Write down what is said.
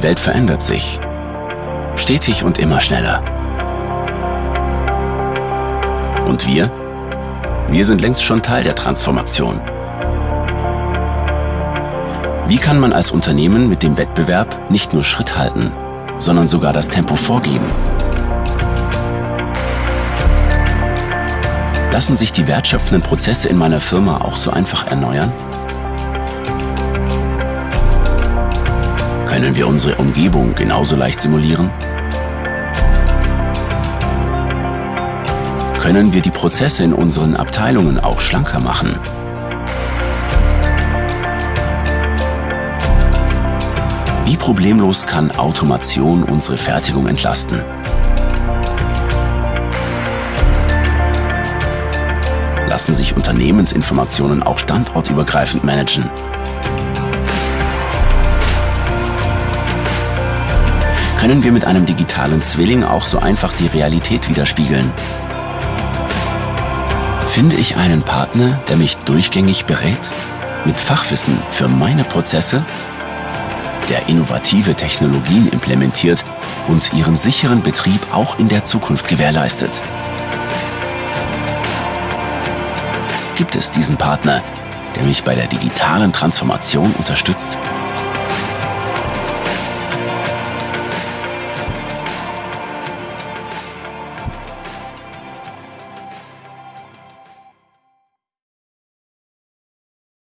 Die Welt verändert sich. Stetig und immer schneller. Und wir? Wir sind längst schon Teil der Transformation. Wie kann man als Unternehmen mit dem Wettbewerb nicht nur Schritt halten, sondern sogar das Tempo vorgeben? Lassen sich die wertschöpfenden Prozesse in meiner Firma auch so einfach erneuern? Können wir unsere Umgebung genauso leicht simulieren? Können wir die Prozesse in unseren Abteilungen auch schlanker machen? Wie problemlos kann Automation unsere Fertigung entlasten? Lassen sich Unternehmensinformationen auch standortübergreifend managen? Können wir mit einem digitalen Zwilling auch so einfach die Realität widerspiegeln? Finde ich einen Partner, der mich durchgängig berät? Mit Fachwissen für meine Prozesse? Der innovative Technologien implementiert und ihren sicheren Betrieb auch in der Zukunft gewährleistet? Gibt es diesen Partner, der mich bei der digitalen Transformation unterstützt?